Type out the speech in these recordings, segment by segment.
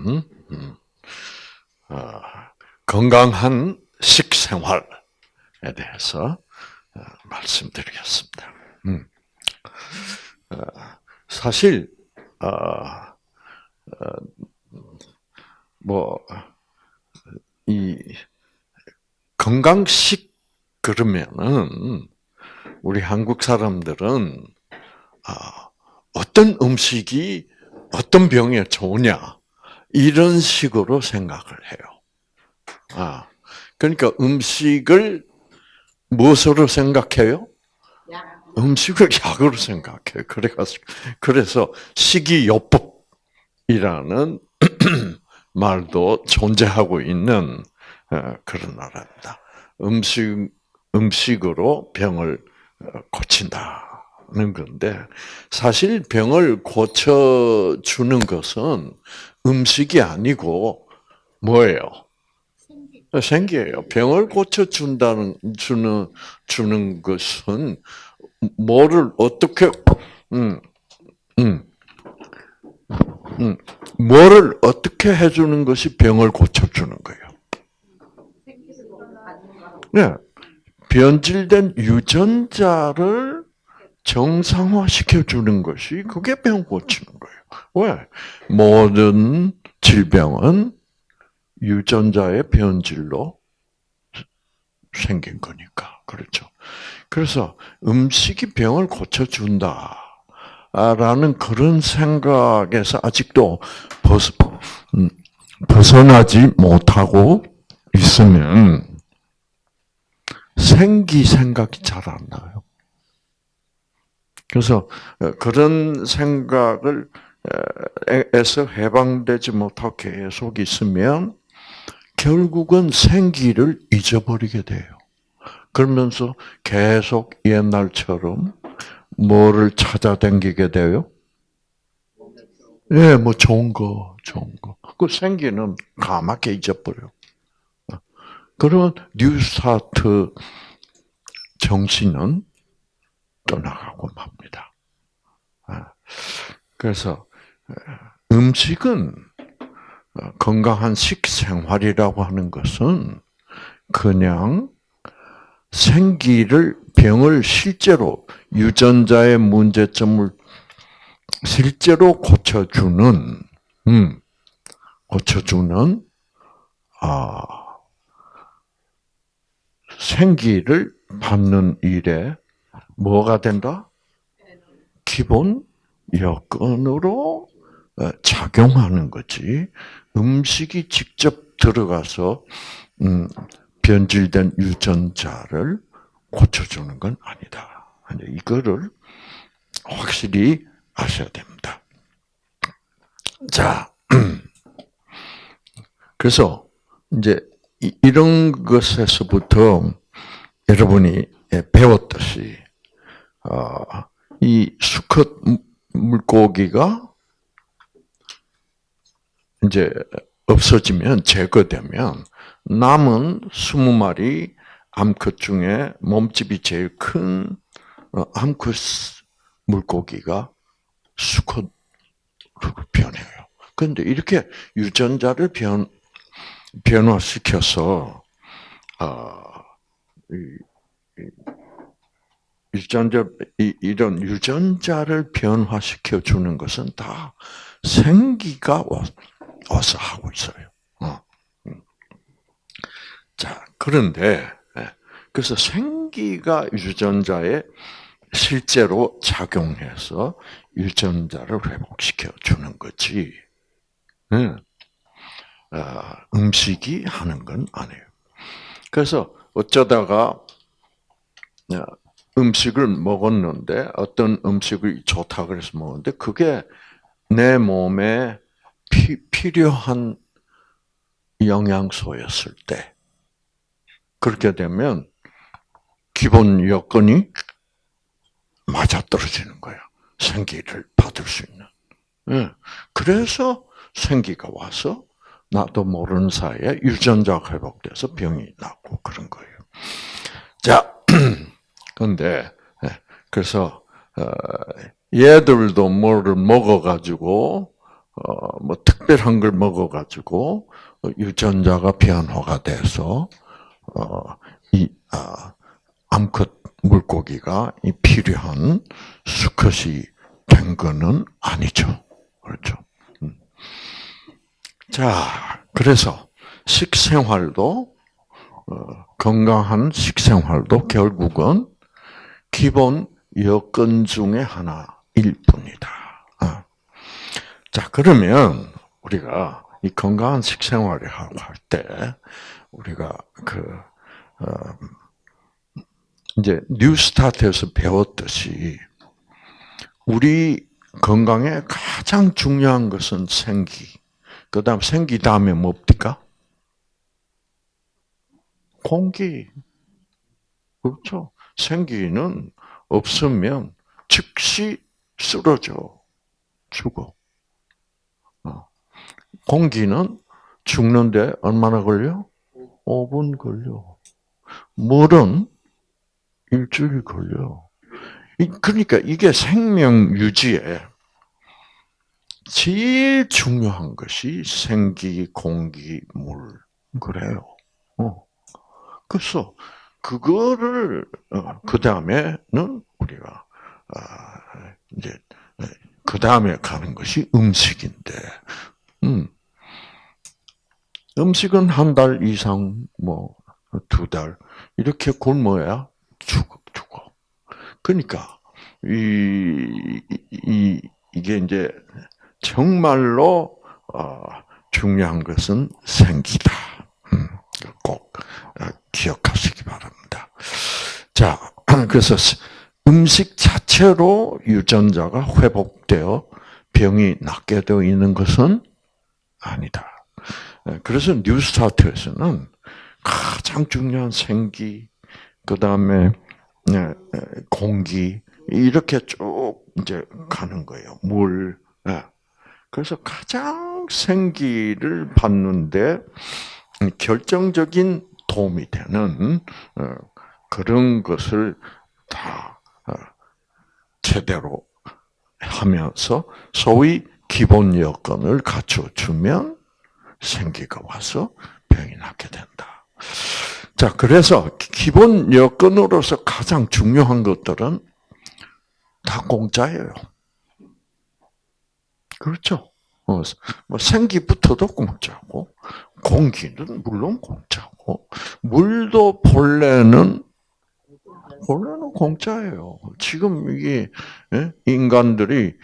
오늘은 음, 어, 건강한 식생활에 대해서 어, 말씀드리겠습니다. 음. 어, 사실 뭐이 건강식 그러면은 우리 한국 사람들은 어떤 음식이 어떤 병에 좋으냐 이런 식으로 생각을 해요. 아, 그러니까 음식을 무엇으로 생각해요? 음식을 약으로 생각해요. 그래가지고 그래서 식이요법이라는 말도 존재하고 있는 어, 그런 나라입니다. 음식 음식으로 병을 어, 고친다. 는 건데 사실 병을 고쳐 주는 것은 음식이 아니고 뭐예요? 생기예요. 병을 고쳐 준다는 주는 주는 것은 뭐를 어떻게 음, 음, 음, 뭐를 어떻게 해주는 것이 병을 고쳐 주는 거예요. 네, 변질된 유전자를 정상화 시켜주는 것이 그게 병 고치는 거예요. 왜? 모든 질병은 유전자의 변질로 생긴 거니까. 그렇죠. 그래서 음식이 병을 고쳐준다. 라는 그런 생각에서 아직도 벗, 음, 벗어나지 못하고 있으면 생기 생각이 잘 안 나요. 그래서 어, 그런 생각을 에서 해방되지 못하고 계속 있으면 결국은 생기를 잊어버리게 돼요. 그러면서 계속 옛날처럼 뭐를 찾아다니게 돼요? 예, 네, 뭐 좋은 거, 좋은 거. 그 생기는 까맣게 잊어버려. 그러면 뉴스타트 정신은 떠나가고 맙니다. 아, 그래서 어, 음식은 어, 건강한 식생활이라고 하는 것은 그냥 생기를 병을 실제로 유전자의 문제점을 실제로 고쳐주는 음, 고쳐주는 아 생기를 받는 일에 뭐가 된다? 기본 여건으로 어, 작용하는 거지. 음식이 직접 들어가서 음, 변질된 유전자를 고쳐주는 건 아니다. 이거를 확실히 아셔야 됩니다. 자, 그래서 이제 이런 것에서부터 여러분이 배웠듯이 어, 이 수컷 물고기가 이제 없어지면 제거되면 남은 20마리 암컷 중에 몸집이 제일 큰 어, 암컷 물고기가 수컷으로 변해요. 그런데 이렇게 유전자를 변 변화시켜서 어, 유전자 이런 유전자를 변화시켜 주는 것은 다 생기가 와서 하고 있어요. 어. 음. 자 그런데 예, 그래서 생기가 유전자에 실제로 작용해서 유전자를 회복시켜 주는 거지. 예. 어, 음식이 하는 건 아니에요. 그래서 어쩌다가 어, 음식을 먹었는데 어떤 음식이 좋다 그래서 먹었는데 그게 내 몸에 피, 필요한 영양소였을 때 그렇게 되면 기본 여건이 맞아떨어지는 거예요. 생기를 받을 수 있는. 예. 그래서 생기가 와서 나도 모르는 사이에 유전자가 회복돼서 병이 나고 그런 거예요. 자, 그런데 예, 그래서 어, 얘들도 뭐를 먹어가지고 어, 뭐 특별한 걸 먹어가지고 유전자가 변화가 돼서 어, 이 아, 암컷 물고기가 이 필요한 수컷이 된 거는 아니죠. 그렇죠. 음. 자, 그래서 식생활도 어, 건강한 식생활도 결국은 기본 여건 중에 하나일 뿐이다. 어. 자, 그러면 우리가 이 건강한 식생활을 할때 우리가 그 어, 이제 NEWSTART에서 배웠듯이 우리 건강에 가장 중요한 것은 생기. 그 다음 생기 다음에 뭡니까? 공기. 그렇죠. 생기는 없으면 즉시 쓰러져. 죽어. 어. 공기는 죽는데 얼마나 걸려? 5분 걸려. 물은 일주일 걸려. 그러니까 이게 생명 유지에 제일 중요한 것이 생기, 공기, 물. 그래요. 어. 그래서 그거를 어, 그 다음에는 우리가 아, 이제 그 다음에 가는 것이 음식인데, 음. 음식은 한 달 이상, 뭐, 두 달, 이렇게 굶어야 죽어, 죽어. 그러니까, 이, 이, 이게 이제, 정말로, 어, 중요한 것은 생기다. 음, 꼭 어, 기억하시기 바랍니다. 자, 그래서 음식 자체로 유전자가 회복되어 병이 낫게 되어 있는 것은 아니다. 예, 그래서 뉴스타트에서는 가장 중요한 생기, 그 다음에 예, 공기 이렇게 쭉 이제 가는 거예요. 물. 예. 그래서 가장 생기를 받는데 결정적인 도움이 되는 어, 그런 것을 다 어, 제대로 하면서 소위 기본 여건을 갖춰주면 생기가 와서 병이 낫게 된다. 자, 그래서 기본 여건으로서 가장 중요한 것들은 다 공짜예요. 그렇죠? 어, 뭐 생기부터도 공짜고, 공기는 물론 공짜고, 물도 본래는 본래는 공짜예요. 지금 이게 예? 인간들이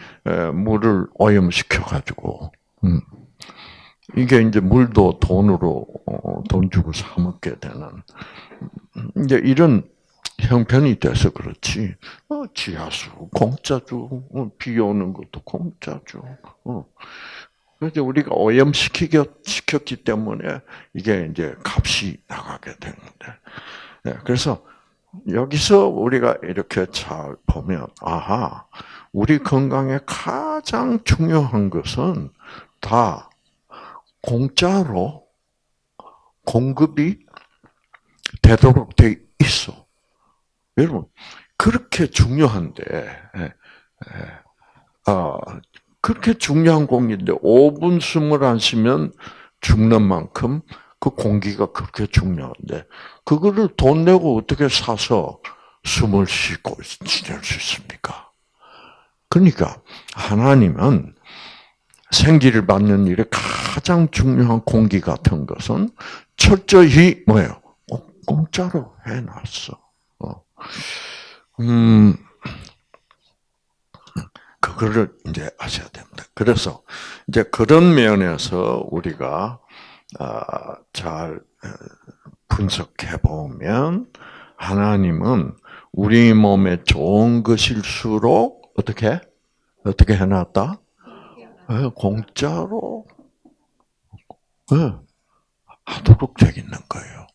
물을 오염시켜 가지고 음. 이게 이제 물도 돈으로 어, 돈 주고 사 먹게 되는 음, 이제 이런 형편이 돼서 그렇지. 어, 지하수 공짜죠. 어, 비 오는 것도 공짜죠. 어. 그래서 우리가 오염시켰기 때문에 이게 이제 값이 나가게 되는데. 네, 그래서 여기서 우리가 이렇게 잘 보면, 아하, 우리 건강에 가장 중요한 것은 다 공짜로 공급이 되도록 돼 있어. 여러분, 그렇게 중요한데, 예, 예, 아, 그렇게 중요한 공기인데 5분 숨을 안 쉬면 죽는 만큼 그 공기가 그렇게 중요한데 그거를 돈 내고 어떻게 사서 숨을 쉬고 지낼 수 있습니까? 그러니까 하나님은 생기를 받는 일에 가장 중요한 공기 같은 것은 철저히 뭐예요? 공짜로 해놨어. 어. 음, 그거를 이제 아셔야 됩니다. 그래서 이제 그런 면에서 우리가 아, 잘 어, 분석해 보면 하나님은 우리 몸에 좋은 것일수록 어떻게 어떻게 해놨다? 네, 공짜로 네, 하도록 되어 있는 거예요.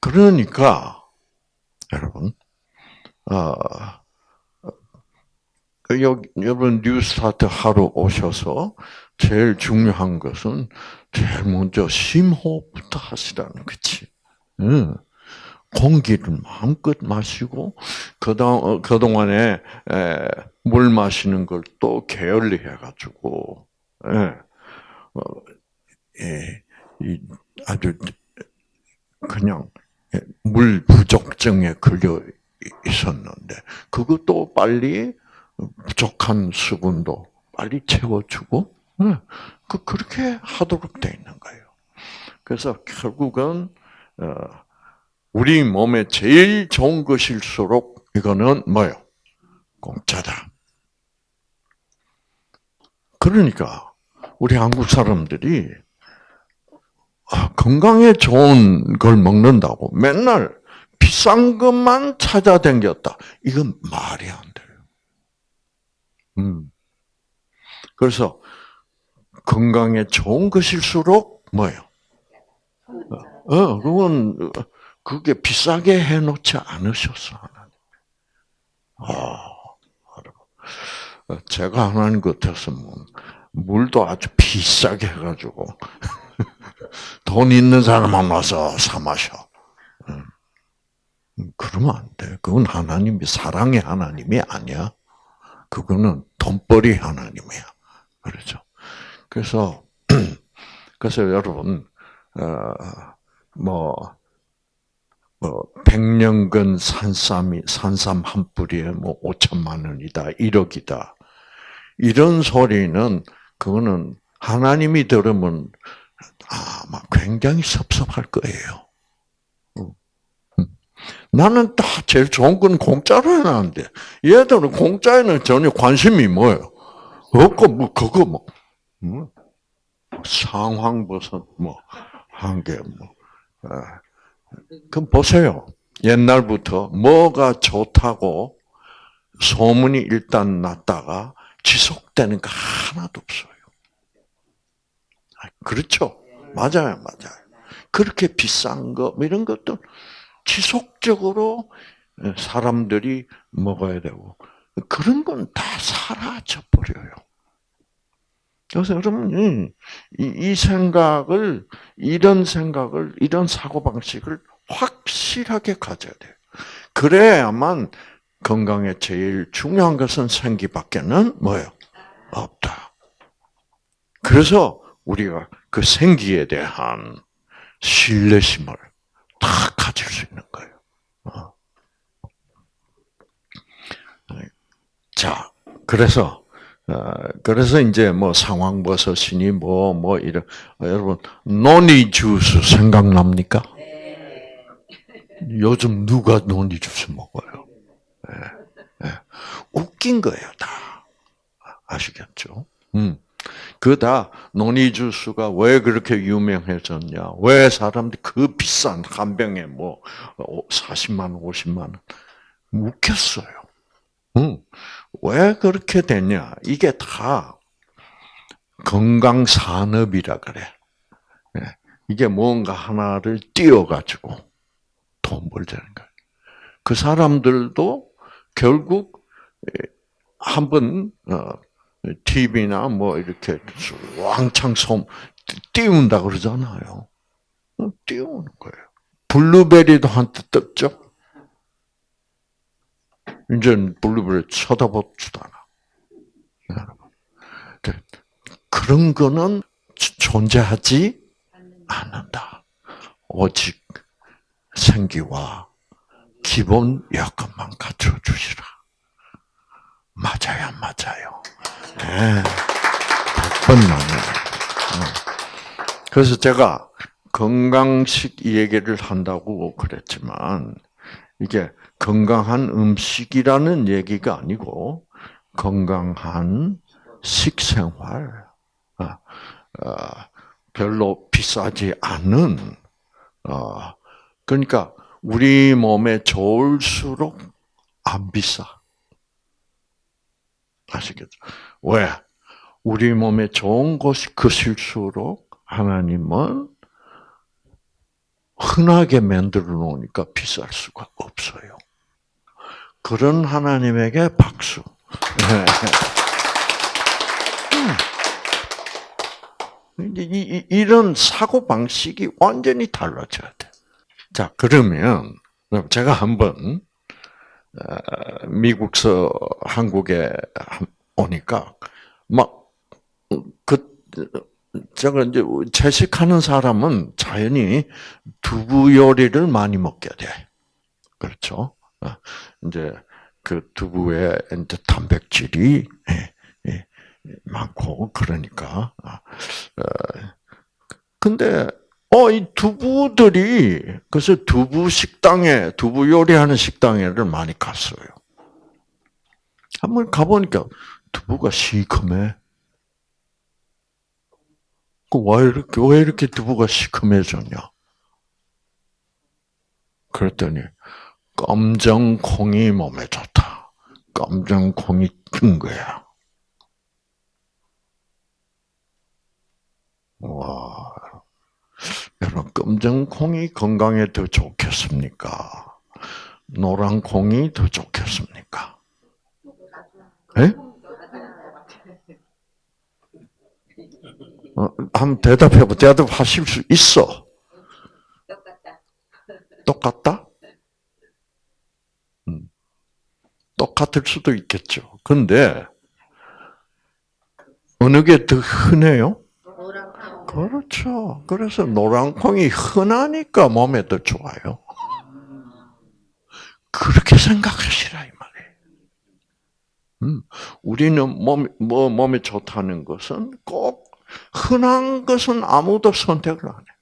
그러니까 여러분, 어, 여러분 뉴스타트 하러 오셔서 제일 중요한 것은 제일 먼저 심호흡부터 하시라는 거지. 응. 공기를 마음껏 마시고 그동 어, 그동안에 물 마시는 걸 또 게을리 해가지고 예, 어, 예, 이 아주 그냥 예, 물 부족증에 걸려 있었는데 그것도 빨리 부족한 수분도 빨리 채워주고 예, 그 그렇게 하도록 돼 있는 거예요. 그래서 결국은 어, 우리 몸에 제일 좋은 것일수록 이거는 뭐요? 공짜다. 그러니까 우리 한국 사람들이 아, 건강에 좋은 걸 먹는다고 맨날 비싼 것만 찾아다녔다. 이건 말이 안 돼요. 음. 그래서 건강에 좋은 것일수록 뭐예요? 어, 그건 그게 비싸게 해놓지 않으셨어 하나님. 아, 제가 하나님 같았으면 물도 아주 비싸게 해가지고 돈 있는 사람만 와서 사 마셔. 음. 그러면 안 돼. 그건 하나님이 사랑의 하나님이 아니야. 그거는 돈벌이 하나님이야. 그렇죠. 그래서 그래서 여러분 어뭐 뭐 백년근 산삼이 산삼 한 뿌리에 뭐 5천만 원이다, 1억이다. 이런 소리는 그거는 하나님이 들으면 아마 굉장히 섭섭할 거예요. 나는 다 제일 좋은 건 공짜로 해놨는데 얘들은 공짜에는 전혀 관심이 뭐예요? 없고 뭐 그거 뭐, 뭐 상황버섯 뭐한개 뭐. 아, 그럼 보세요. 옛날부터 뭐가 좋다고 소문이 일단 났다가 지속되는 거 하나도 없어요. 아, 그렇죠? 맞아요, 맞아요. 그렇게 비싼 거, 뭐 이런 것도 지속적으로 사람들이 먹어야 되고, 그런 건 다 사라져 버려요. 그래서 여러분, 이, 이 생각을, 이런 생각을, 이런 사고방식을 확실하게 가져야 돼요. 그래야만 건강에 제일 중요한 것은 생기밖에는 뭐예요? 없다. 그래서 우리가 그 생기에 대한 신뢰심을 다 가질 수 있는 거예요. 어. 자, 그래서 어, 그래서 이제 뭐 상황버섯이니 뭐뭐 뭐 이런 어, 여러분 노니 주스 생각납니까? 요즘 누가 노니 주스 먹어요? 네, 네. 웃긴 거예요 다 아시겠죠? 음. 그다 노니 주스가 왜 그렇게 유명해졌냐? 왜 사람들이 그 비싼 한 병에 뭐 40만 원, 50만 원 웃겼어요. 음. 왜 그렇게 됐냐? 이게 다 건강 산업이라 그래. 예. 이게 뭔가 하나를 띄워가지고 돈 벌자는 거예요. 그 사람들도 결국 한번 TV나 어, 뭐 이렇게 왕창 솜 띄운다 그러잖아요. 어, 띄우는 거예요. 블루베리도 한때 떴죠. 이제 블루베리 쳐다보지도 않아. 그, 그런 거는 존재하지 않는다. 오직 생기와 기본 여건만 갖춰 주시라. 맞아요, 맞아요. 네. 100번 맞아요. 그래서 제가 건강식 얘기를 한다고 그랬지만, 이게 건강한 음식이라는 얘기가 아니고 건강한 식생활, 아, 아, 별로 비싸지 않은, 어, 그러니까 우리 몸에 좋을수록 안 비싸. 아시겠죠? 왜? 우리 몸에 좋은 것이 것일수록 하나님은 흔하게 만들어 놓으니까 비쌀 수가 없어요. 그런 하나님에게 박수. 음. 이런 사고 방식이 완전히 달라져야 돼. 자 그러면 제가 한번 어, 미국서 한국에 오니까 막그 제가 이제 채식하는 사람은 자연히 두부 요리를 많이 먹게 돼. 그렇죠? 어, 이제 그 두부에 이제 단백질이 예, 예, 많고 그러니까. 어, 근데 어, 이 두부들이 그래서 두부 식당에 두부 요리하는 식당에를 많이 갔어요. 한번 가보니까 두부가 시커매. 왜 이렇게, 왜 이렇게 두부가 시커매졌냐? 그랬더니, 검정 콩이 몸에 좋다. 검정 콩이 큰 거야. 와. 여러분, 검정 콩이 건강에 더 좋겠습니까? 노란 콩이 더 좋겠습니까? 예? 어, 한번 대답해봐. 대답하실 수 있어. 똑같다. 똑같다? 음. 똑같을 수도 있겠죠. 근데, 어느 게 더 흔해요? 그렇죠. 그래서 노란콩이 흔하니까 몸에 더 좋아요. 그렇게 생각하시라 이 말이에요. 음, 우리는 몸, 뭐 몸에 좋다는 것은 꼭 흔한 것은 아무도 선택을 안 해.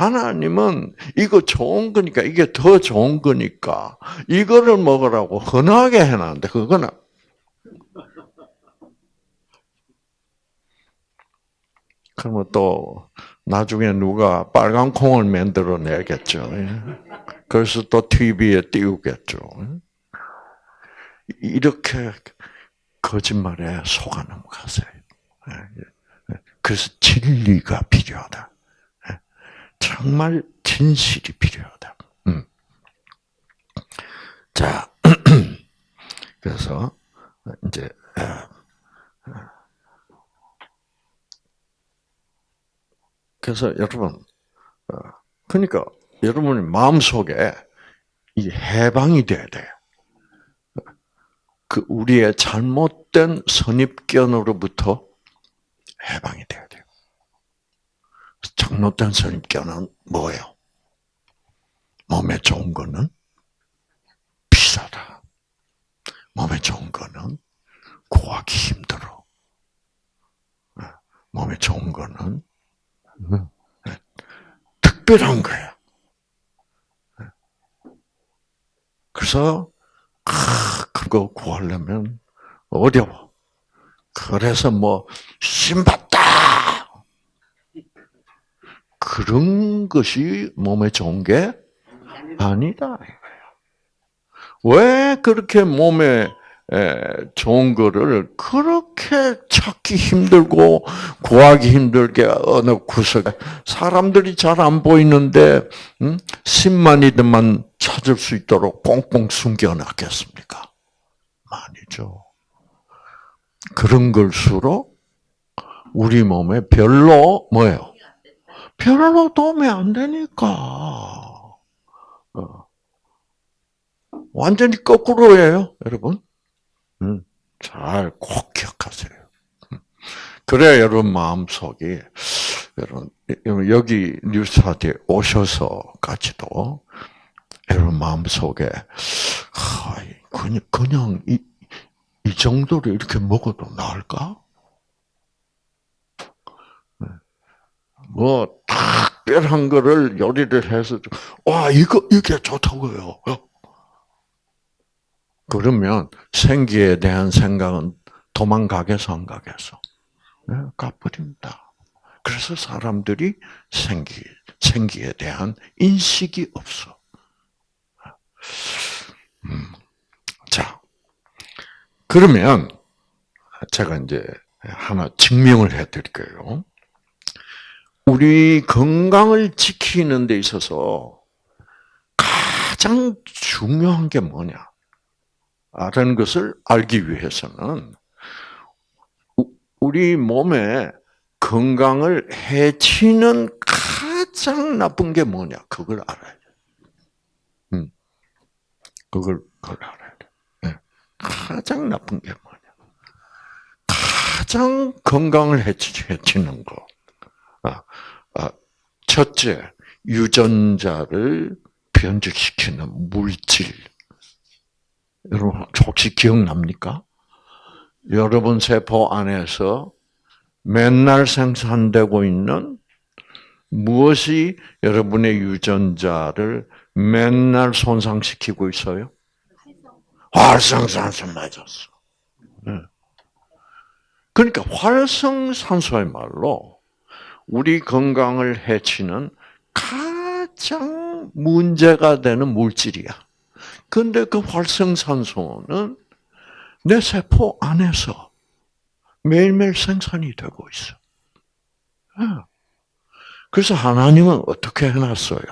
하나님은 이거 좋은 거니까 이게 더 좋은 거니까 이거를 먹으라고 흔하게 해놨는데 그거는 그러면 또 나중에 누가 빨간 콩을 만들어 내겠죠. 그래서 또 TV에 띄우겠죠. 이렇게 거짓말에 속아 넘어가세요. 그래서 진리가 필요하다. 정말 진실이 필요하다. 음. 자, 그래서 이제 그래서 여러분, 어, 그러니까 여러분의 마음 속에 이 해방이 돼야 돼. 그 우리의 잘못된 선입견으로부터 해방이 돼야 돼요. 잘못된 선입견은 뭐예요? 몸에 좋은 거는 비싸다. 몸에 좋은 거는 구하기 힘들어. 네. 몸에 좋은 거는 네. 특별한 거야. 네. 그래서 아, 그거 구하려면 어려워. 그래서 뭐 신받다 그런 것이 몸에 좋은 게 아니다. 왜 그렇게 몸에 좋은 거를 그렇게 찾기 힘들고 구하기 힘들게 어느 구석에 사람들이 잘 안 보이는데 음? 10만이들만 찾을 수 있도록 꽁꽁 숨겨놨겠습니까? 아니죠. 그런 걸수록 우리 몸에 별로 뭐예요? 별로 도움이 안 되니까. 어. 완전히 거꾸로예요, 여러분. 음, 잘꼭 기억하세요. 음. 그래야 여러분 마음속이 여러분 여기 뉴스타트에 오셔서까지도 여러분 마음속에 그냥 그냥 이, 이 정도로 이렇게 먹어도 나을까? 뭐 특별한 거를 요리를 해서 와 이거 이게 좋다고요. 그러면 생기에 대한 생각은 도망가겠어 안 가겠어? 네, 가버립니다. 그래서 사람들이 생기 생기에 대한 인식이 없어. 음. 자, 그러면 제가 이제 하나 증명을 해드릴게요. 우리 건강을 지키는 데 있어서 가장 중요한 게 뭐냐? 라는 것을 알기 위해서는 우리 몸에 건강을 해치는 가장 나쁜 게 뭐냐? 그걸 알아야 돼. 음. 그걸, 그걸 알아야 돼. 네. 가장 나쁜 게 뭐냐? 가장 건강을 해치는 거. 아, 아, 첫째, 유전자를 변질시키는 물질. 여러분, 혹시 기억납니까? 여러분 세포 안에서 맨날 생산되고 있는 무엇이 여러분의 유전자를 맨날 손상시키고 있어요? 활성산소 맞았어. 네. 그러니까 활성산소의 말로 우리 건강을 해치는 가장 문제가 되는 물질이야. 근데 그 활성산소는 내 세포 안에서 매일매일 생산이 되고 있어. 네. 그래서 하나님은 어떻게 해놨어요?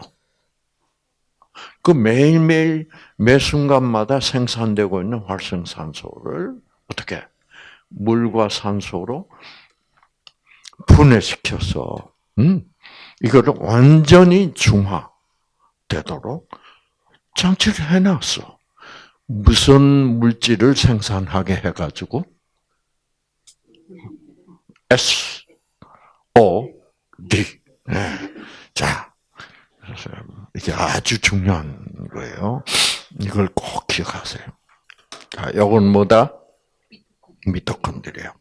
그 매일매일 매 순간마다 생산되고 있는 활성산소를 어떻게 물과 산소로 분해시켜서 음, 이거를 완전히 중화되도록 장치를 해놨어. 무슨 물질을 생산하게 해가지고 S O D. 네. 자, 이게 아주 중요한 거예요. 이걸 꼭 기억하세요. 자, 이건 뭐다? 미토콘드리아.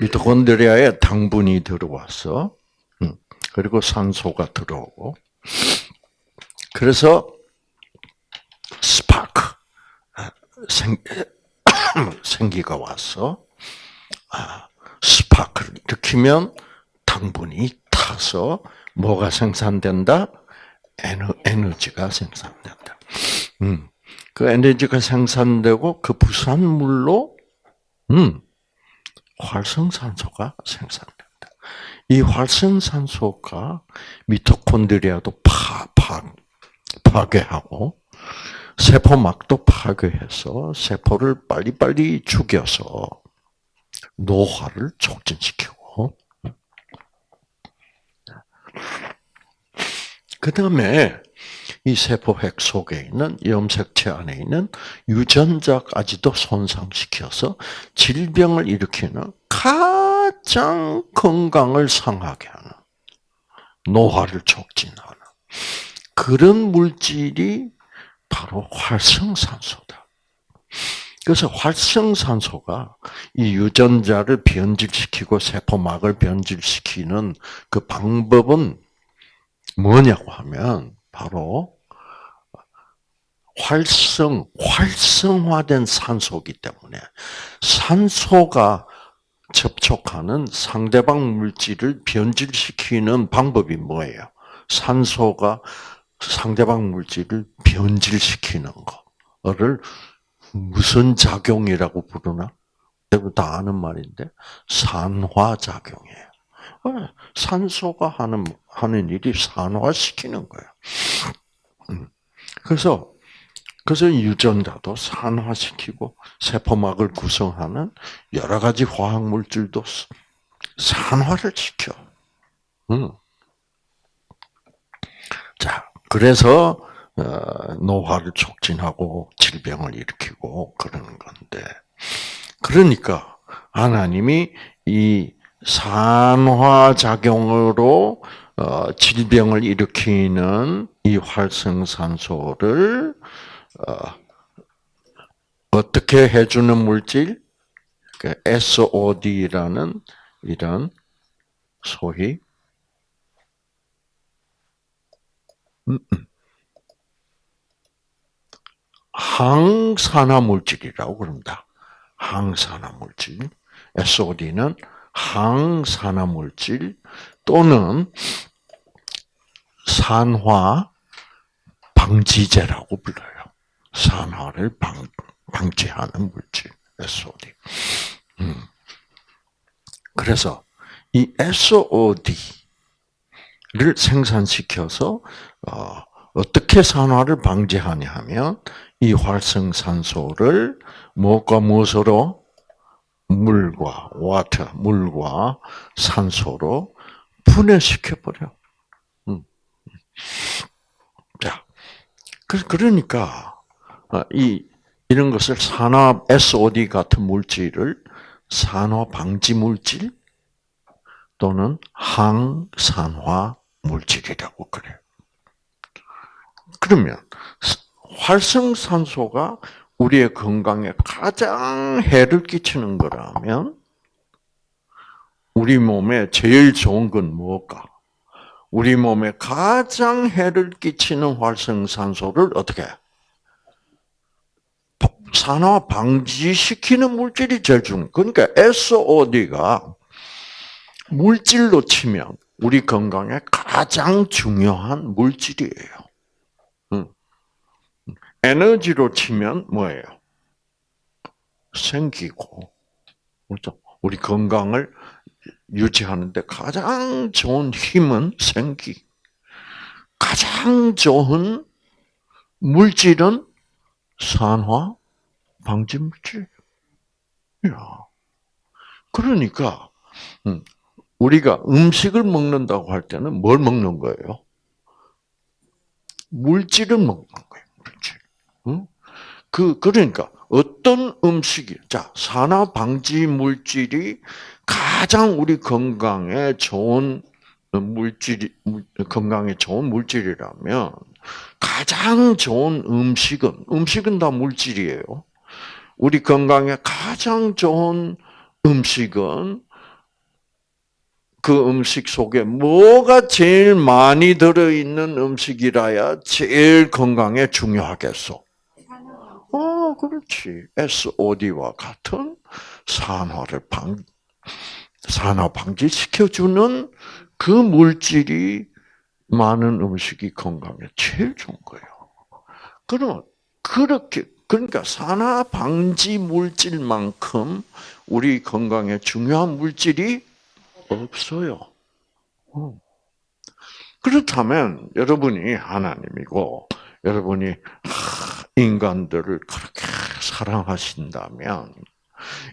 미토콘드리아에 당분이 들어와서, 음, 그리고 산소가 들어오고, 그래서 스파크, 아, 생, 생기가 와서, 아, 스파크를 일으키면 당분이 타서 뭐가 생산된다? 에너 지가 생산된다. 음, 그 에너지가 생산되고 그 부산물로 음, 활성산소가 생산된다. 이 활성산소가 미토콘드리아도 파, 파, 파괴하고 세포막도 파괴해서 세포를 빨리빨리 죽여서 노화를 촉진시키고 그 다음에 이 세포핵 속에 있는 염색체 안에 있는 유전자까지도 손상시켜서 질병을 일으키는 가장 건강을 상하게 하는 노화를 촉진하는 그런 물질이 바로 활성산소다. 그래서 활성산소가 이 유전자를 변질시키고 세포막을 변질시키는 그 방법은 뭐냐고 하면 바로 활성, 활성화된 산소기 때문에 산소가 접촉하는 상대방 물질을 변질시키는 방법이 뭐예요? 산소가 상대방 물질을 변질시키는 거를 무슨 작용이라고 부르나? 여러분 다 아는 말인데 산화작용이에요. 산소가 하는 하는 일이 산화시키는. 음. 그래서 그래서 유전자도 산화시키고 세포막을 구성하는 여러 가지 화학 물질도 산화를 시켜. 음. 자, 그래서 어, 노화를 촉진하고 질병을 일으키고 그러는 건데, 그러니까 하나님이 이 산화작용으로 어, 질병을 일으키는 이 활성산소를 어, 어떻게 해주는 물질? 그 SOD라는 이런 소위 음, 음. 항산화 물질이라고 그럽니다. 항산화 물질. SOD는 항산화 물질 또는 산화 방지제라고 불러요. 산화를 방, 방지하는 물질, SOD. 음. 그래서 이 SOD를 생산시켜서 어, 어떻게 산화를 방지하냐 하면 이 활성산소를 무엇과 무엇으로 물과 와터, 물과 산소로 분해시켜 버려. 음. 자, 그러니까 어, 이 이런 것을 산화 SOD 같은 물질을 산화 방지 물질 또는 항산화 물질이라고 그래요. 그러면 활성산소가 우리의 건강에 가장 해를 끼치는 거라면 우리 몸에 제일 좋은 건 무엇까? 우리 몸에 가장 해를 끼치는 활성산소를 어떻게 산화 방지시키는 물질이 제일 중. 그러니까 SOD가 물질로 치면 우리 건강에 가장 중요한 물질이에요. 에너지로 치면 뭐예요? 생기고, 그렇죠? 우리 건강을 유지하는데 가장 좋은 힘은 생기. 가장 좋은 물질은 산화 방지 물질. 야. 그러니까 음, 우리가 음식을 먹는다고 할 때는 뭘 먹는 거예요? 물질을 먹는 그 그러니까 어떤 음식이 자 산화 방지 물질이 가장 우리 건강에 좋은 물질이 건강에 좋은 물질이라면 가장 좋은 음식은 음식은 다 물질이에요. 우리 건강에 가장 좋은 음식은 그 음식 속에 뭐가 제일 많이 들어있는 음식이라야 제일 건강에 중요하겠어? 어, 그렇지. SOD와 같은 산화를 방, 산화 방지시켜주는 그 물질이 많은 음식이 건강에 제일 좋은 거예요. 그러면, 그렇게, 그러니까 산화 방지 물질만큼 우리 건강에 중요한 물질이 없어요. 어. 그렇다면 여러분이 하나님이고 여러분이 인간들을 그렇게 사랑하신다면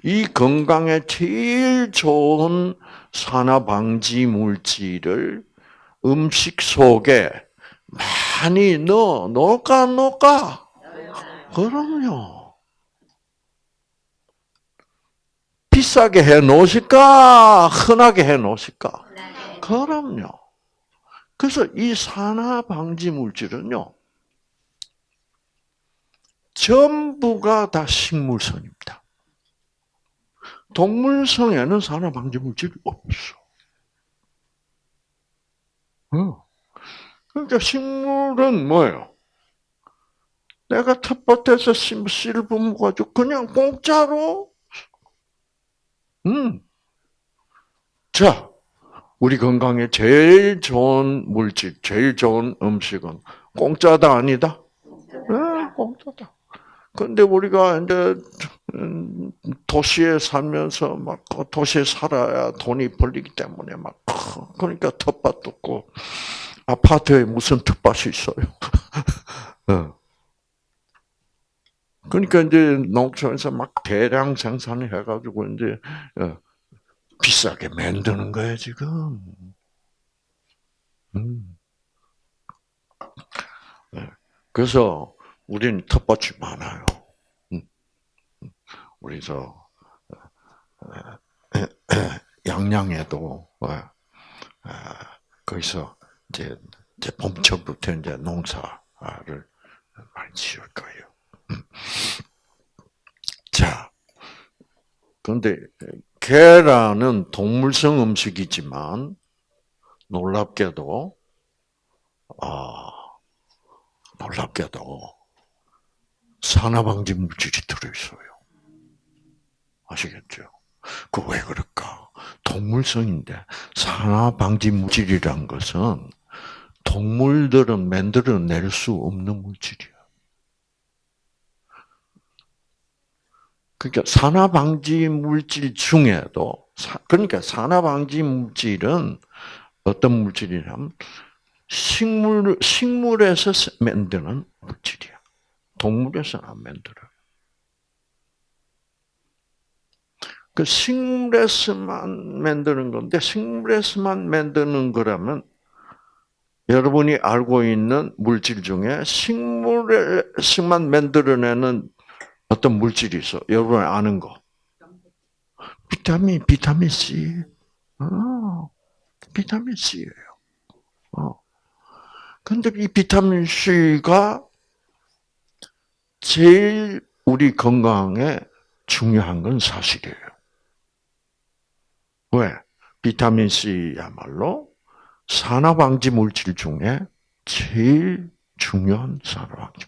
이 건강에 제일 좋은 산화 방지 물질을 음식 속에 많이 넣어 놓을까 놓을까? 그럼요. 비싸게 해 놓으실까? 흔하게 해 놓으실까? 그럼요. 그래서 이 산화 방지 물질은요. 전부가 다 식물성입니다. 동물성에는 산화 방지 물질이 없어. 어. 그러니까 식물은 뭐예요? 내가 텃밭에서 씨를 뿜어가지고 그냥 공짜로, 음. 자, 우리 건강에 제일 좋은 물질, 제일 좋은 음식은 공짜다 아니다? 네, 공짜다. 근데 우리가 이제 음, 도시에 살면서 막 도시에 살아야 돈이 벌리기 때문에 막 그러니까 텃밭 없고 아파트에 무슨 텃밭이 있어요. 어. 그러니까 이제 농촌에서 막 대량 생산을 해가지고 이제 어, 비싸게 만드는 거예요 지금. 음. 네. 그래서 우리는 텃밭이 많아요. 음. 우리 저 양양에도 어, 어, 거기서 이제 봄철부터 이제 농사를 많이 지을 거예요. 음. 자, 그런데 계란은 동물성 음식이지만 놀랍게도 아 놀랍게도 산화방지 물질이 들어있어요. 아시겠죠? 그 왜 그럴까? 동물성인데 산화방지 물질이란 것은 동물들은 만들어낼 수 없는 물질이야. 그러니까 산화방지 물질 중에도 그러니까 산화방지 물질은 어떤 물질이냐면 식물 식물에서 만드는 물질이야. 동물에서는 안 만들어요. 그 식물에서만 만드는 건데 식물에서만 만드는 거라면 여러분이 알고 있는 물질 중에 식물에서만 만들어내는 어떤 물질이 있어? 여러분이 아는 거. 비타민, 비타민 C. 어, 비타민 C예요. 어. 근데 이 비타민 C가 제일 우리 건강에 중요한 건 사실이에요. 왜? 비타민 C야말로 산화방지 물질 중에 제일 중요한 산화방지.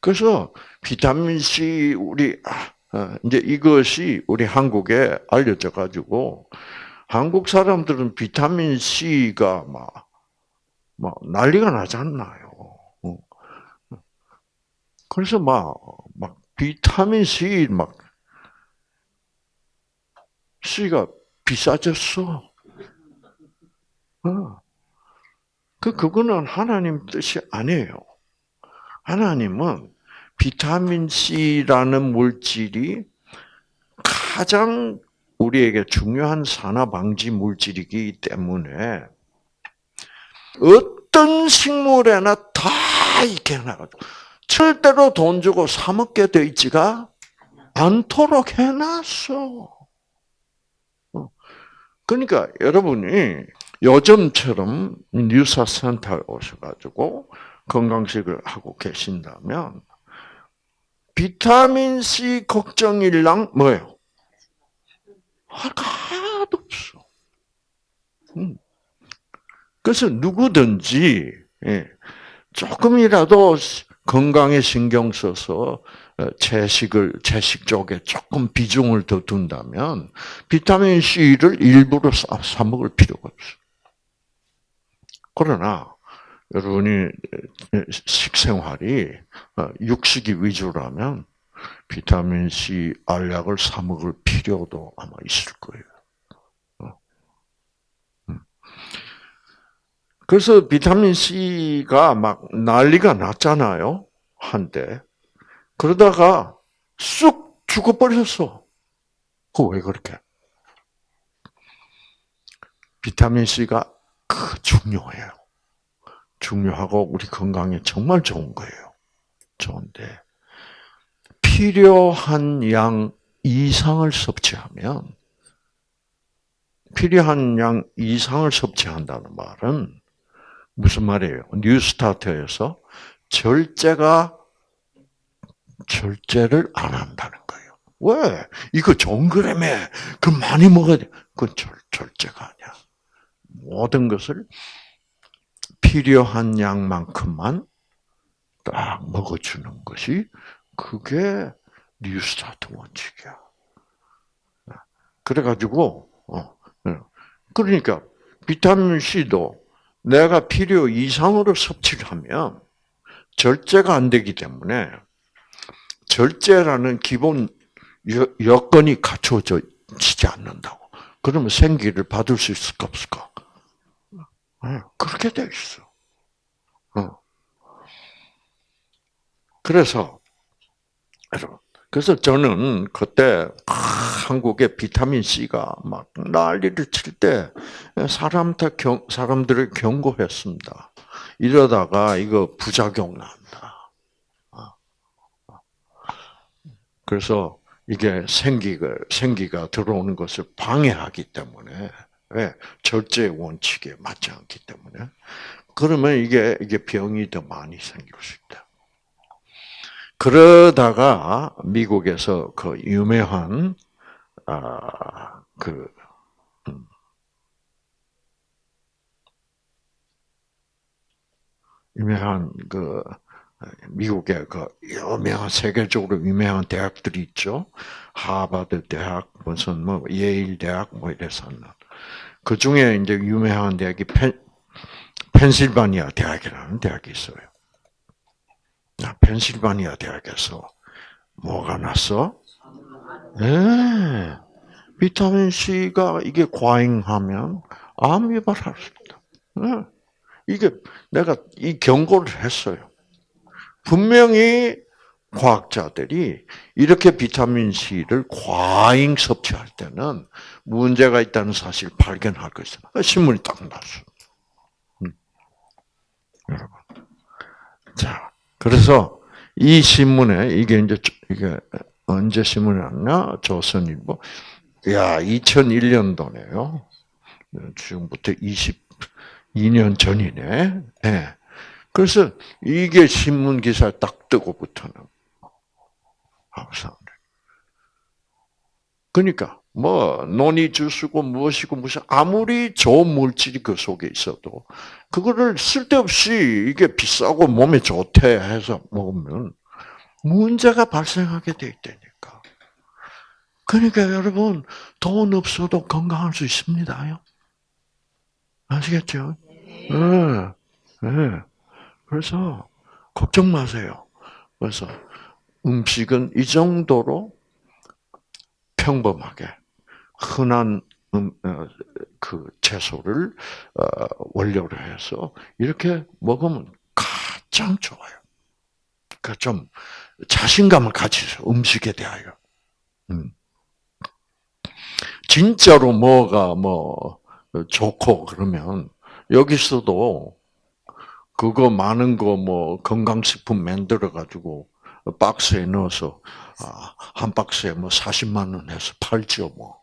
그래서 비타민 C 우리 아, 어, 이제 이것이 우리 한국에 알려져 가지고 한국 사람들은 비타민 C가 막, 막 난리가 나잖아요. 어. 그래서 막, 막 비타민 C 막 C가 비싸졌어. 어. 그 그거는 하나님 뜻이 아니에요. 하나님은 비타민 C라는 물질이 가장 우리에게 중요한 산화 방지 물질이기 때문에 어떤 식물에나 다 있게 해놔가지고 절대로 돈 주고 사 먹게 돼 있지가 않도록 해놨어. 어. 그러니까 여러분이 요즘처럼 뉴스센터에 오셔가지고 건강식을 하고 계신다면 비타민 C 걱정일랑 뭐예요? 하나도 없어. 음. 그래서 누구든지 예, 조금이라도 건강에 신경 써서 어, 채식을 채식 쪽에 조금 비중을 더 둔다면 비타민 C를 일부러 사 먹을 필요가 없어. 그러나 여러분이 식생활이 어, 육식이 위주라면 비타민 C 알약을 사 먹을 필요도 아마 있을 거예요. 어. 음. 그래서 비타민 C가 막 난리가 났잖아요. 한때. 그러다가 쑥 죽어버렸어. 그 왜 그렇게? 비타민 C가 그 중요해요. 중요하고 우리 건강에 정말 좋은 거예요. 좋은데 필요한 양 이상을 섭취하면 필요한 양 이상을 섭취한다는 말은 무슨 말이에요? 뉴스타트에서 절제가 절제를 안 한다는 거예요. 왜? 이거 거라며. 그 많이 먹어야 돼. 그건 절, 절제가 아니야. 모든 것을 필요한 양만큼만 딱 먹어주는 것이 그게 뉴스타트 원칙이야. 그래가지고 어, 예. 그러니까 비타민 C도 내가 필요 이상으로 섭취를 하면 절제가 안 되기 때문에 절제라는 기본 여건이 갖춰지지 않는다고. 그러면 생기를 받을 수 있을까 없을까? 네, 그렇게 돼 있어. 어. 그래서 여러분, 그래서 저는 그때 한국의 비타민 C가 막 난리를 칠 때 사람한테 경, 사람들을 경고했습니다. 이러다가 이거 부작용 난다. 어. 그래서 이게 생기가 생기가 들어오는 것을 방해하기 때문에 왜? 절제 원칙에 맞지 않기 때문에. 그러면 이게, 이게 병이 더 많이 생길 수 있다. 그러다가 미국에서 그 유명한, 아, 그, 음, 유명한 그, 미국의 그 유명한 세계적으로 유명한 대학들이 있죠. 하버드 대학, 무슨 뭐 예일 대학 뭐 이래서 그 중에 이제 유명한 대학이 펜, 펜실바니아 대학이라는 대학이 있어요. 아, 펜실바니아 대학에서 뭐가 났어? 네. 비타민 C가 이게 과잉하면 암 유발할 수 있다. 네. 이게 내가 이 경고를 했어요. 분명히 과학자들이 이렇게 비타민 C를 과잉 섭취할 때는 문제가 있다는 사실 을 발견할 것이다. 신문이 딱 났어. 음. 여러분. 자, 그래서 이 신문에 이게 이제 이게 언제 신문이 났냐? 조선일보 야, 2001년도네요. 지금부터 22년 전이네. 네. 그래서 이게 신문 기사에 딱 뜨고부터는 항상. 그러니까 뭐 논이 주스고 무엇이고 무슨 아무리 좋은 물질이 그 속에 있어도 그거를 쓸데없이 이게 비싸고 몸에 좋대 해서 먹으면 문제가 발생하게 돼 있다니까. 그러니까 여러분 돈 없어도 건강할 수 있습니다요. 아시겠죠? 네. 네. 그래서 걱정 마세요. 그래서 음식은 이 정도로 평범하게 흔한 음, 어, 그 채소를 어, 원료로 해서 이렇게 먹으면 가장 좋아요. 그러니까 좀 자신감을 가지세요. 음식에 대하여. 음. 진짜로 뭐가 뭐 좋고 그러면 여기서도 그거 많은 거 뭐 건강식품 만들어 가지고 박스에 넣어서 아, 한 박스에 뭐 40만 원 해서 팔죠 뭐.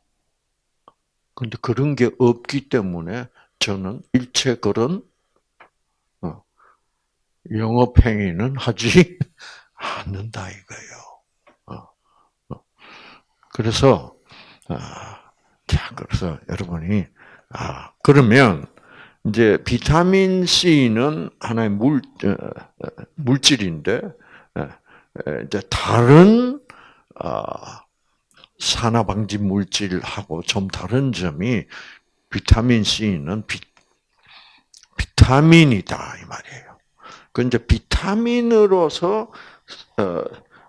근데 그런 게 없기 때문에 저는 일체 그런 어, 영업 행위는 하지 않는다 이거예요. 어, 그래서 아, 자 그래서 여러분이 아 그러면 이제 비타민 C는 하나의 물 어, 어, 물질인데 어, 이제 다른 산화 방지 물질하고 좀 다른 점이 비타민 C는 비, 비타민이다 이 말이에요. 그 이제 비타민으로서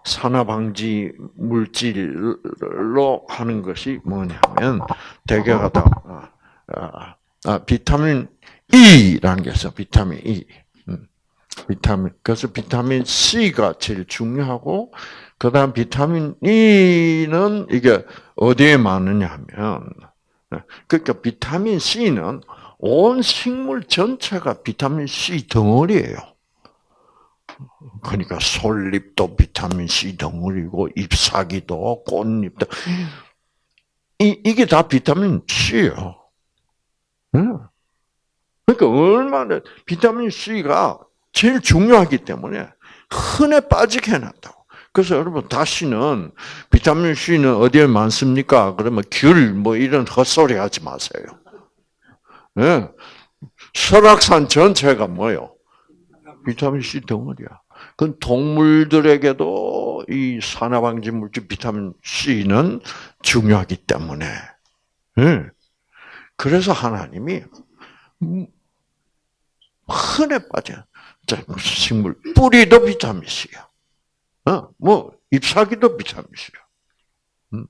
산화 방지 물질로 하는 것이 뭐냐면 대개가 다 아, 아, 아, 비타민 E라는 게 있어. 비타민 E. 음. 비타민 그래서 비타민 C가 제일 중요하고 그 다음 비타민 E는 이게 어디에 많느냐 하면 그러니까 비타민 C는 온 식물 전체가 비타민 C 덩어리예요. 그러니까 솔잎도 비타민 C 덩어리고 잎사귀도 꽃잎도 이 이게 다 비타민 C예요. 그러니까 얼마나 비타민 C가 제일 중요하기 때문에 흔해 빠지게 해놨다고. 그래서 여러분 다시는 비타민 C는 어디에 많습니까? 그러면 귤 뭐 이런 헛소리 하지 마세요. 네. 설악산 전체가 뭐요? 비타민 C 덩어리야. 그 동물들에게도 이 산화방지 물질 비타민 C는 중요하기 때문에. 네. 그래서 하나님이 흔해 빠져. 식물 뿌리도 비타민 C야. 어, 뭐 잎사귀도 비타민 C야. 음.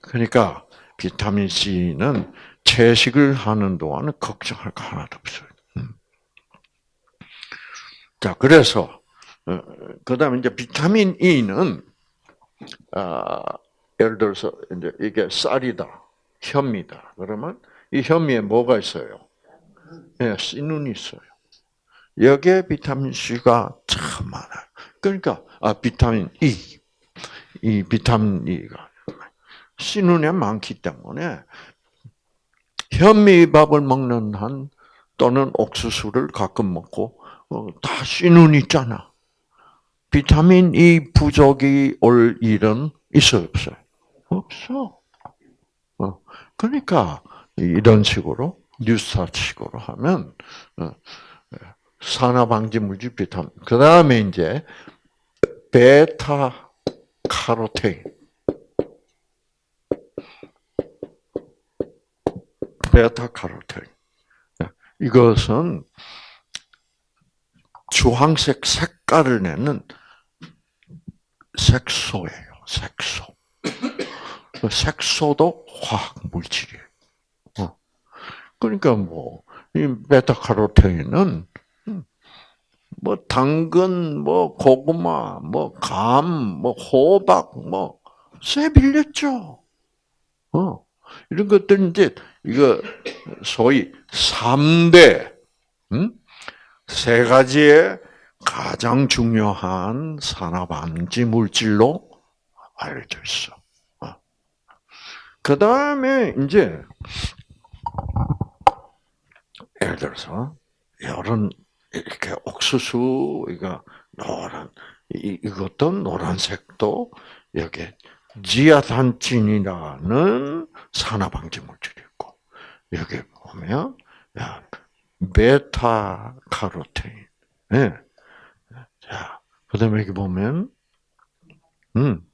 그러니까 비타민 C는 채식을 하는 동안은 걱정할 거 하나도 없어요. 음. 자, 그래서 어, 그다음에 이제 비타민 E는 아, 예를 들어서 이제 이게 쌀이다, 현미다. 그러면 이 현미에 뭐가 있어요? 예, 씨눈이 있어요. 여기에 비타민 C가 참 많아요. 그러니까 아 비타민 E, 이 비타민 E가 씨눈에 많기 때문에 현미밥을 먹는 한 또는 옥수수를 가끔 먹고 어, 다 씨눈 있잖아. 비타민 E 부족이 올 일은 있어 없어요? 없어. 어, 그러니까 이런 식으로 뉴스타식으로 하면 어, 산화 방지 물질 비타민. 그 다음에 이제 베타 카로테인. 베타 카로테인. 이것은 주황색 색깔을 내는 색소예요. 색소. 그 색소도 화학 물질이에요. 그러니까 뭐, 이 베타카로테인은, 음, 뭐, 당근, 뭐, 고구마, 뭐, 감, 뭐, 호박, 뭐, 쇠 빌렸죠. 어. 이런 것들 이제, 이거, 소위, 3대, 음? 세 가지의 가장 중요한 산화방지 물질로 알려져 있어. 어. 그 다음에 이제 예를 들어서 이런 이렇게 옥수수 이거 노란 이, 이것도 노란색도 여기 지아산친이라는 산화방지 물질이 있고 여기 보면 야, 베타 카로테인. 네. 자, 그다음에 여기 보면 음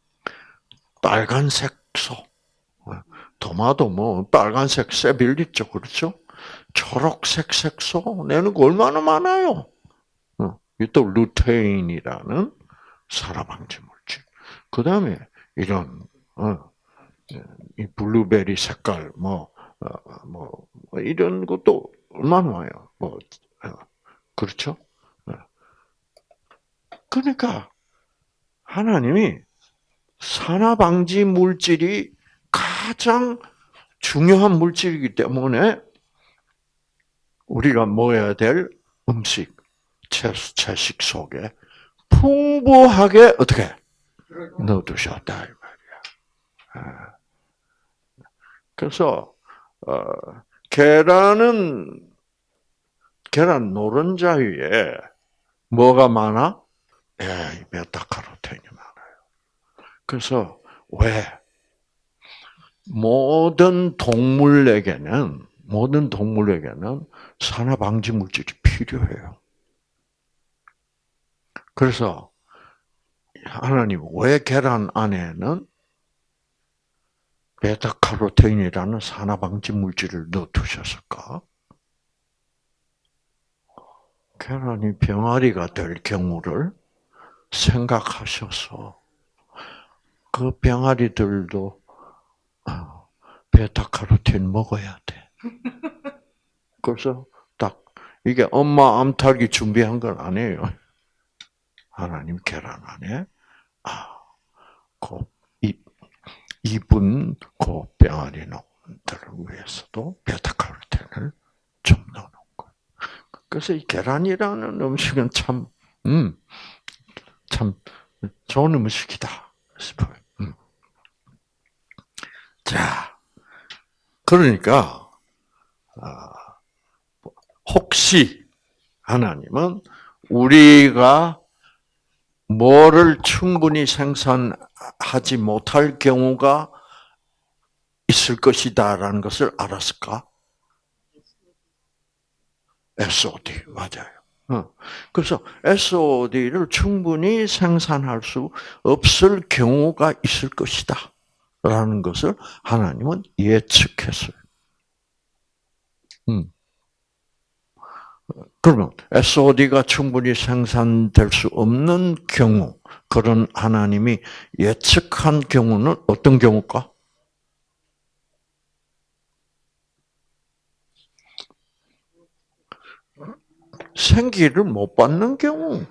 빨간색 소. 도마도 뭐 빨간색 세빌 있죠, 그렇죠? 초록색 색소 내는 거 얼마나 많아요. 어, 또 루테인이라는 산화방지 물질. 그 다음에 이런 어, 이 블루베리 색깔 뭐, 어, 뭐, 뭐 이런 것도 얼마나 와요. 뭐 어, 그렇죠? 그러니까 하나님이 산화방지 물질이 가장 중요한 물질이기 때문에 우리가 먹어야 될 음식, 채식 속에 풍부하게 어떻게 넣어두셨다 이 말이야. 아. 그래서 어, 계란은 계란 노른자 위에 뭐가 많아? 예, 베타카로틴이 많아요. 그래서 왜 모든 동물에게는 모든 동물에게는 산화 방지 물질이 필요해요. 그래서 하나님 왜 계란 안에는 베타카로틴이라는 산화 방지 물질을 넣어 두셨을까? 계란이 병아리가 될 경우를 생각하셔서 그 병아리들도 베타카로틴 먹어야 돼. 그래서 딱 이게 엄마 암탉이 준비한 건 아니에요. 하나님 계란 안에 아, 그 입, 입은 그 병아리 놈들을 위해서도 베타카로틴을 좀 넣는 거. 그래서 이 계란이라는 음식은 참, 음, 참 좋은 음식이다 싶어요. 음. 자, 그러니까 아, 혹시 하나님은 우리가 뭐를 충분히 생산하지 못할 경우가 있을 것이다라는 것을 알았을까? SOD 맞아요. 어. 그래서 SOD를 충분히 생산할 수 없을 경우가 있을 것이다. 라는 것을 하나님은 예측했어요. 음. 그러면 SOD가 충분히 생산될 수 없는 경우, 그런 하나님이 예측한 경우는 어떤 경우일까? 생기를 못 받는 경우.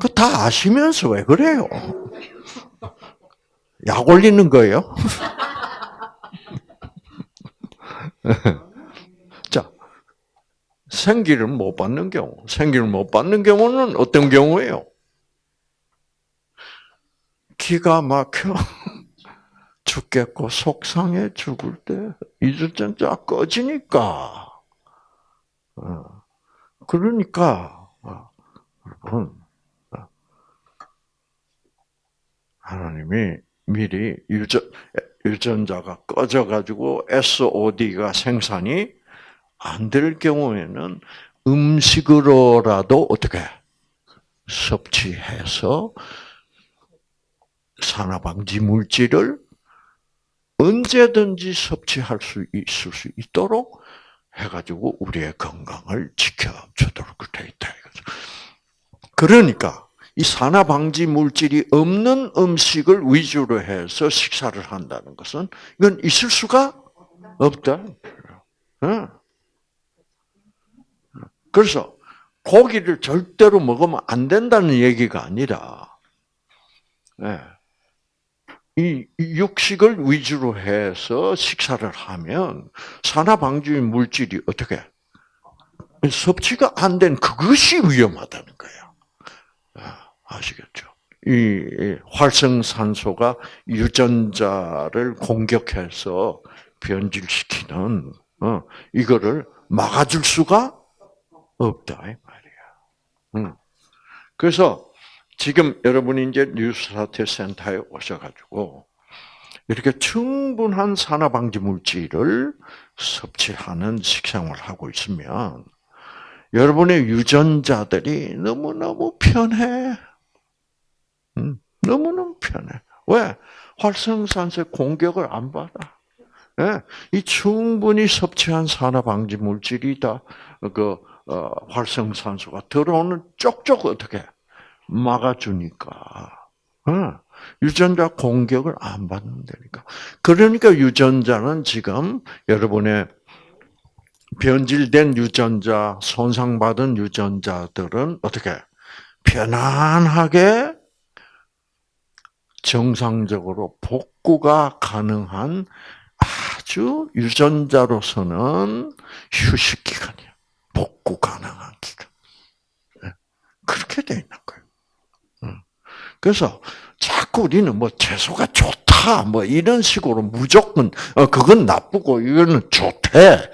그 다 아시면서 왜 그래요? 약 올리는 거예요? 생기를 못 받는 경우, 생기를 못 받는 경우는 어떤 경우예요? 기가 막혀 죽겠고 속상해 죽을 때 이주전자 꺼지니까. 어. 그러니까 어, 여러분 어. 하나님이 미리 유전 유전자가 꺼져 가지고 SOD가 생산이 안 될 경우에는 음식으로라도 어떻게 섭취해서 산화방지 물질을 언제든지 섭취할 수 있을 수 있도록 해가지고 우리의 건강을 지켜주도록 돼 있다. 그러니까 이 산화방지 물질이 없는 음식을 위주로 해서 식사를 한다는 것은 이건 있을 수가 없다. 응. 그래서 고기를 절대로 먹으면 안 된다는 얘기가 아니라, 네. 이 육식을 위주로 해서 식사를 하면 산화 방지 물질이 어떻게 섭취가 안 된 그것이 위험하다는 거예요. 아, 아시겠죠? 이 활성산소가 유전자를 공격해서 변질시키는 어, 이거를 막아줄 수가 없다 이 말이야. 음. 그래서 지금 여러분이 이제 뉴스타트 센터에 오셔가지고 이렇게 충분한 산화방지 물질을 섭취하는 식생활을 하고 있으면 여러분의 유전자들이 너무너무 편해. 음, 너무너무 편해. 왜? 활성산소의 공격을 안 받아. 예? 이 충분히 섭취한 산화방지 물질이 다그 어, 활성산소가 들어오는 쪽쪽 어떻게 막아주니까. 어, 유전자 공격을 안 받는다니까. 그러니까 유전자는 지금 여러분의 변질된 유전자, 손상받은 유전자들은 어떻게 편안하게 정상적으로 복구가 가능한 아주 유전자로서는 휴식 기간이야. 복구 가능한 기간. 네. 그렇게 돼 있는 거예요. 그래서 자꾸 우리는 뭐 채소가 좋다, 뭐 이런 식으로 무조건 어 그건 나쁘고 이거는 좋대.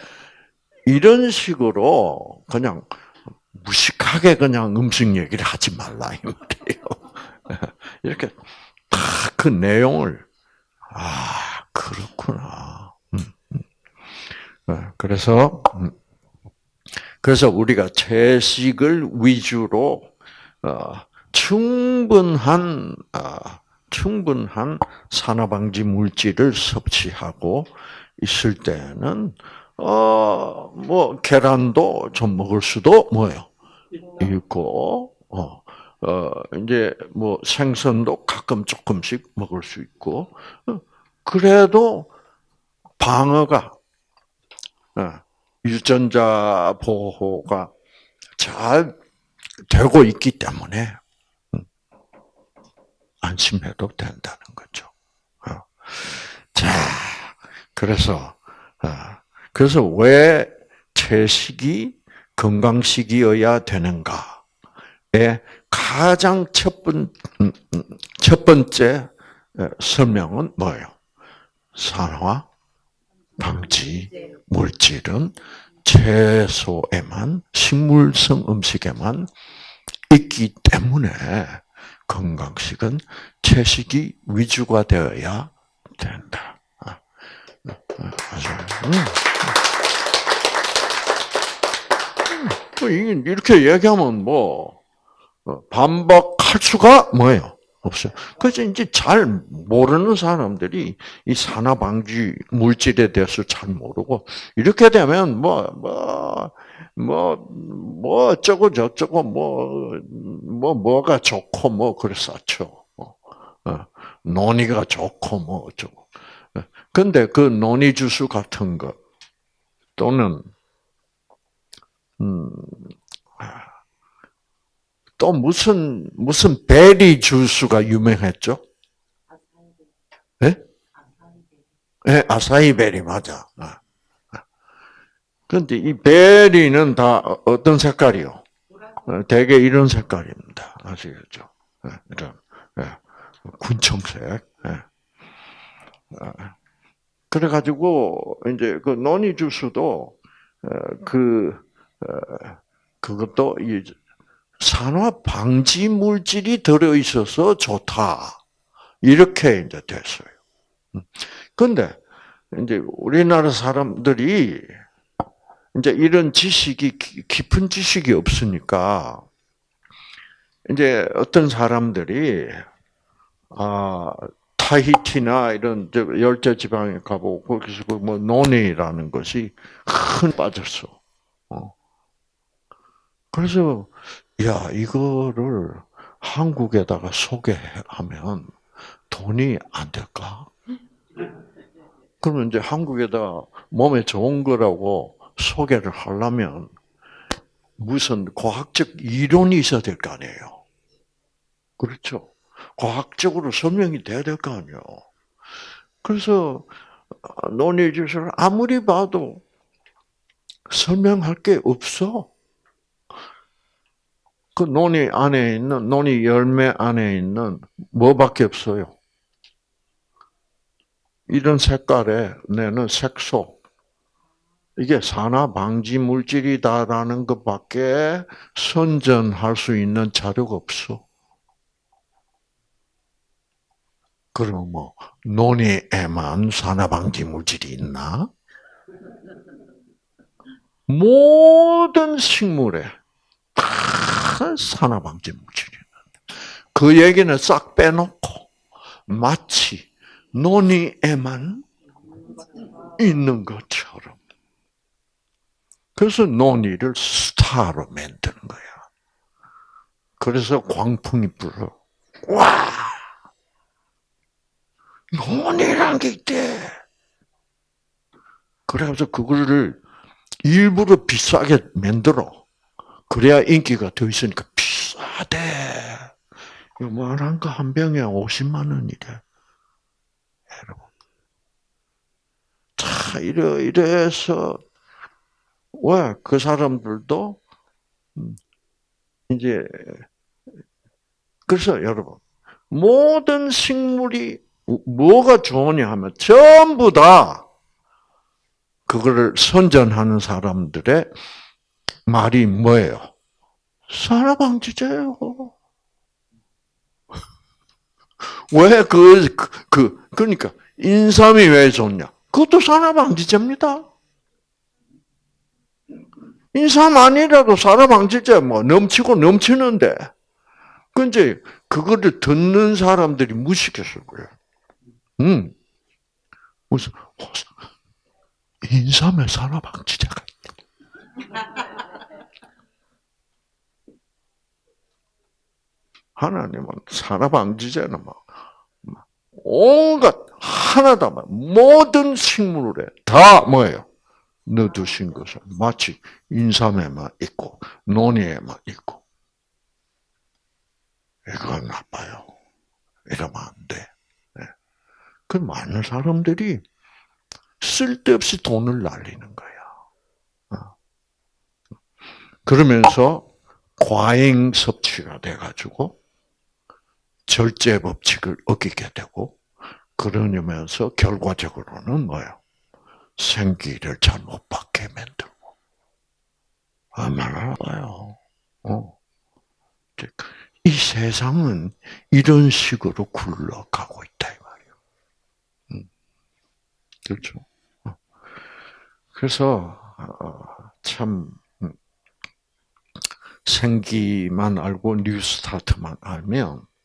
이런 식으로 그냥 무식하게 그냥 음식 얘기를 하지 말라 이 말이에요. 이렇게 다 그 내용을 아 그렇구나. 음, 음. 네, 그래서 음. 그래서 우리가 채식을 위주로 어, 충분한 아, 충분한 산화방지 물질을 섭취하고 있을 때는 어 뭐 계란도 좀 먹을 수도 뭐요 있고 어. 어, 이제, 뭐, 생선도 가끔 조금씩 먹을 수 있고, 어, 그래도 방어가, 어, 유전자 보호가 잘 되고 있기 때문에, 안심해도 된다는 거죠. 어. 자, 그래서 어, 그래서 왜 채식이 건강식이어야 되는가의 가장 첫, 번, 음, 음, 첫 번째 설명은 뭐예요? 산화 방지 물질은 채소에만 식물성 음식에만 있기 때문에 건강식은 채식이 위주가 되어야 된다. 아, 음, 음. 음, 이렇게 얘기하면 뭐 어, 반박할 수가 뭐예요? 없어요. 그래서 이제 잘 모르는 사람들이 이 산화 방지 물질에 대해서 잘 모르고 이렇게 되면 뭐 뭐 뭐뭐 어쩌고 저쩌고 뭐뭐 뭐, 뭐가 좋고 뭐 그랬었죠. 어, 어, 논이가 좋고 뭐 어쩌고. 근데 그 논이 주스 같은 거 또는 음, 또 무슨 무슨 베리 주스가 유명했죠? 예? 네, 아사히 베리 맞아. 아, 아. 그런데 이 베리는 다 어떤 색깔이요? 어, 대개 이런 색깔입니다. 아시겠죠? 네, 이런 군청색. 아, 그래가지고 이제 그 노니 주스도 어, 그 어, 그것도 산화 방지 물질이 들어 있어서 좋다. 이렇게 이제 됐어요. 근데 이제 우리나라 사람들이 이제 이런 지식이 깊은 지식이 없으니까 이제 어떤 사람들이 아 타히티나 이런 열대 지방에 가보고 거기서 그뭐 논이라는 것이 큰 빠졌어. 어. 그래서 야, 이거를 한국에다가 소개하면 돈이 안 될까? 그러면 이제 한국에다 몸에 좋은 거라고 소개를 하려면 무슨 과학적 이론이 있어야 될 거 아니에요. 그렇죠. 과학적으로 설명이 돼야 될 거 아니에요. 그래서 논의주를 아무리 봐도 설명할 게 없어. 그 논이 안에 있는 논이 열매 안에 있는 뭐밖에 없어요. 이런 색깔의 내는 색소 이게 산화 방지 물질이다라는 것밖에 선전할 수 있는 자료가 없어. 그럼 뭐 논이에만 산화 방지 물질이 있나? 모든 식물에 다 산화 방지 물질이 있는데 그 얘기는 싹 빼놓고 마치 논이에만 있는 것처럼. 그래서 논이를 스타로 만드는 거야. 그래서 광풍이 불어. 와! 논이란 게 있대. 그래가지고 그거를 일부러 비싸게 만들어. 그래야 인기가 더 있으니까 비싸대. 요만한 거 한 병에 50만 원이래. 여러분. 자, 이래, 이래서, 왜, 그 사람들도, 음, 이제, 그래서 여러분, 모든 식물이 뭐가 좋으냐 하면 전부 다 그거를 선전하는 사람들의 말이 뭐예요? 산화방지제예요. 왜 그, 그, 그, 그러니까, 인삼이 왜 좋냐? 그것도 산화방지제입니다. 인삼 아니라도 산화방지제 뭐 넘치고 넘치는데, 그 이제, 그거를 듣는 사람들이 무식했을 거예요. 음. 무슨, 인삼에 산화방지제가 하나님은 산화방지제는 뭐, 온갖, 하나다, 모든 식물에 다 뭐예요? 넣어두신 것을 마치 인삼에만 있고, 논이에만 있고. 이건 나빠요. 이러면 안 돼. 그 많은 사람들이 쓸데없이 돈을 날리는 거야. 어. 그러면서 과잉 섭취가 돼가지고 절제 법칙을 어기게 되고 그러면서 결과적으로는 뭐예요? 생기를 잘못 받게 만들고 얼마나 나빠요. 어. 이 세상은 이런 식으로 굴러가고 있다. 그렇죠. 어. 그래서 어, 참 음, 생기만 알고 뉴스타트만 알면 참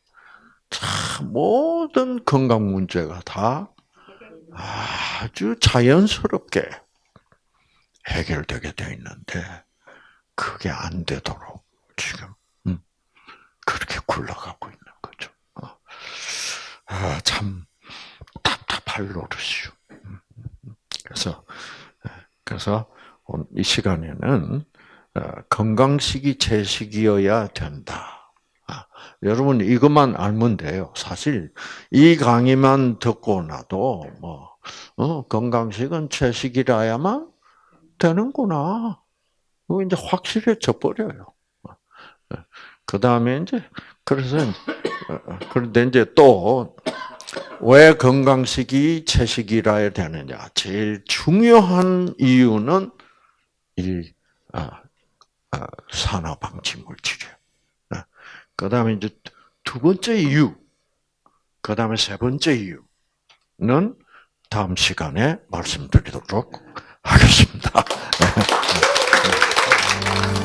모든 건강 문제가 다 아주 자연스럽게 해결되게 되어 있는데 그게 안 되도록 지금 음, 그렇게 굴러가고 있는 거죠. 어. 아, 참 답답할 노릇이요. 그래서 그래서 이 시간에는 어, 건강식이 채식이어야 된다. 아, 여러분 이것만 알면 돼요. 사실 이 강의만 듣고 나도 뭐 어, 건강식은 채식이라야만 되는구나. 뭐 이제 확실해져 버려요. 그 다음에 이제 그래서 어, 그런데 이제 또 왜 건강식이 채식이라 야 되느냐? 제일 중요한 이유는 이 산화 방지 물질이에요. 아, 그 다음에 이제 두 번째 이유, 그 다음에 세 번째 이유는 다음 시간에 말씀드리도록 하겠습니다.